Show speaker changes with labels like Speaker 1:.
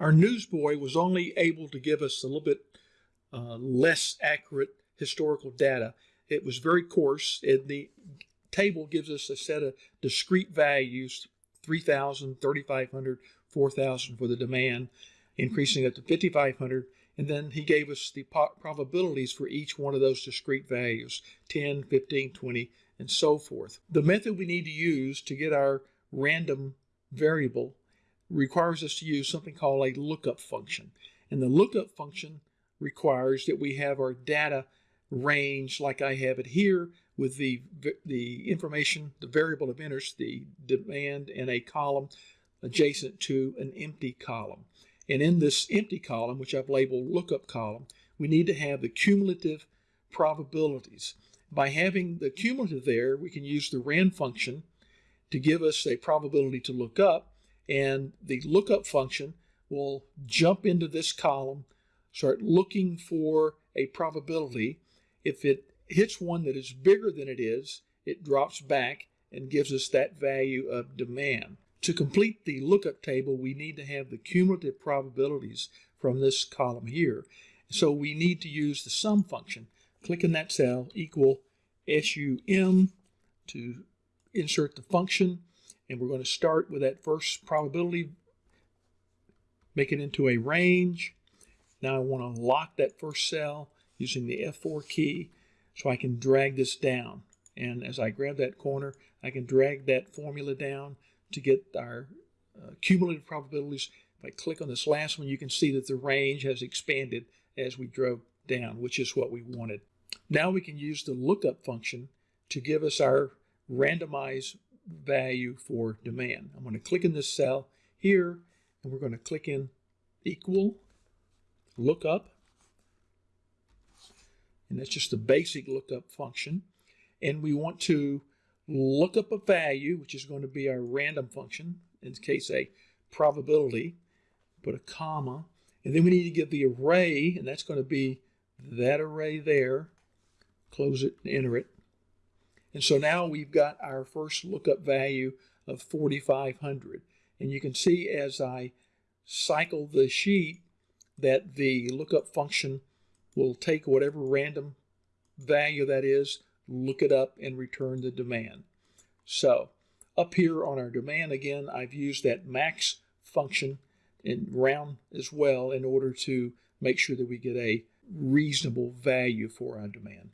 Speaker 1: Our newsboy was only able to give us a little bit uh, less accurate historical data. It was very coarse, and the table gives us a set of discrete values 3,000, 3,500, 4,000 for the demand, increasing it to 5,500. And then he gave us the probabilities for each one of those discrete values 10, 15, 20, and so forth. The method we need to use to get our random variable requires us to use something called a lookup function. And the lookup function requires that we have our data range like I have it here with the, the information, the variable of interest, the demand in a column adjacent to an empty column. And in this empty column, which I've labeled lookup column, we need to have the cumulative probabilities. By having the cumulative there, we can use the rand function to give us a probability to look up, and the lookup function will jump into this column, start looking for a probability. If it hits one that is bigger than it is, it drops back and gives us that value of demand. To complete the lookup table, we need to have the cumulative probabilities from this column here. So we need to use the sum function. Click in that cell, equal SUM to insert the function. And we're going to start with that first probability, make it into a range. Now I want to lock that first cell using the F4 key so I can drag this down. And as I grab that corner, I can drag that formula down to get our uh, cumulative probabilities. If I click on this last one, you can see that the range has expanded as we drove down, which is what we wanted. Now we can use the lookup function to give us our randomized value for demand. I'm going to click in this cell here, and we're going to click in equal lookup. And that's just a basic lookup function. And we want to look up a value, which is going to be our random function, in case a probability, put a comma, and then we need to get the array, and that's going to be that array there, close it and enter it. And so now we've got our first lookup value of 4,500. And you can see as I cycle the sheet that the lookup function will take whatever random value that is, look it up, and return the demand. So up here on our demand, again, I've used that max function in round as well in order to make sure that we get a reasonable value for our demand.